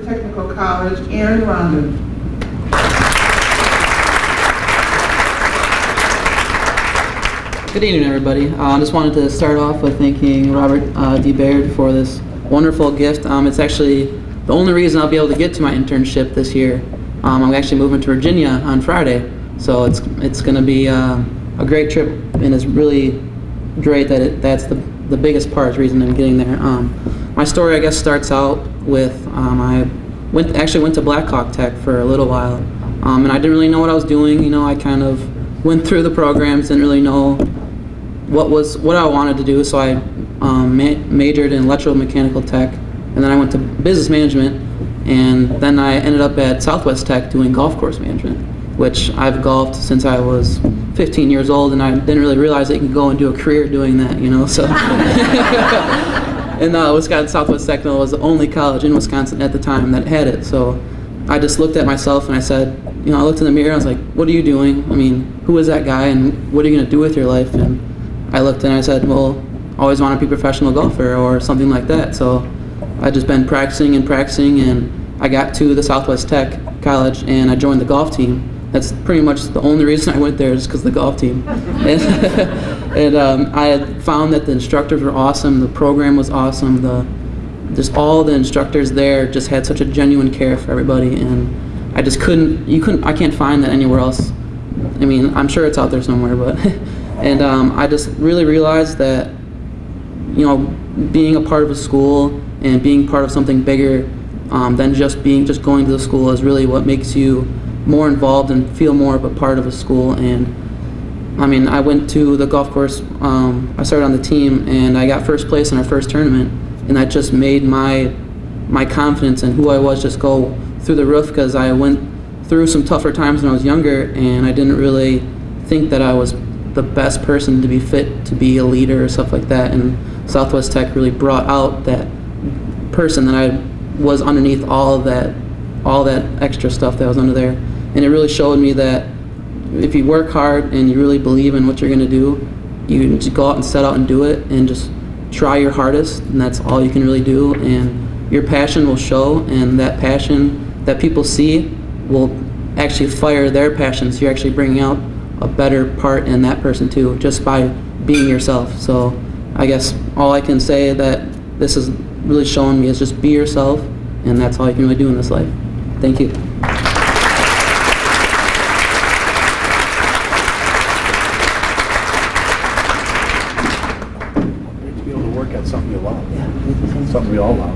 Technical College, Aaron Rondon. Good evening, everybody. Uh, I just wanted to start off with thanking Robert uh, D. Baird for this wonderful gift. Um, it's actually the only reason I'll be able to get to my internship this year. Um, I'm actually moving to Virginia on Friday, so it's it's going to be uh, a great trip, and it's really great that it, that's the the biggest part reason I'm getting there. Um, my story, I guess, starts out with um, I went actually went to Blackhawk Tech for a little while, um, and I didn't really know what I was doing. You know, I kind of went through the programs, didn't really know what was what I wanted to do. So I um, ma majored in electromechanical tech, and then I went to business management, and then I ended up at Southwest Tech doing golf course management, which I've golfed since I was 15 years old, and I didn't really realize that you could go and do a career doing that, you know. So. and uh, Wisconsin Southwest Technical was the only college in Wisconsin at the time that had it. So I just looked at myself and I said, you know, I looked in the mirror. and I was like, what are you doing? I mean, who is that guy, and what are you going to do with your life? And I looked and I said, well, I always want to be a professional golfer or something like that. So I just been practicing and practicing, and I got to the Southwest Tech College and I joined the golf team. That's pretty much the only reason I went there is because the golf team. and and um, I had found that the instructors were awesome, the program was awesome, the just all the instructors there just had such a genuine care for everybody, and I just couldn't, you couldn't, I can't find that anywhere else. I mean, I'm sure it's out there somewhere, but And um, I just really realized that, you know, being a part of a school and being part of something bigger um, than just being just going to the school is really what makes you more involved and feel more of a part of a school. And I mean, I went to the golf course. Um, I started on the team, and I got first place in our first tournament, and that just made my my confidence and who I was just go through the roof because I went through some tougher times when I was younger, and I didn't really think that I was the best person to be fit to be a leader or stuff like that. And Southwest Tech really brought out that person that I was underneath all of that, all that extra stuff that was under there. And it really showed me that if you work hard and you really believe in what you're going to do, you just go out and set out and do it and just try your hardest and that's all you can really do and your passion will show and that passion that people see will actually fire their passion so you're actually bringing out a better part in that person too, just by being yourself. So I guess all I can say that this is really showing me is just be yourself, and that's all you can really do in this life. Thank you. to be able to work at something you love. Something we all love.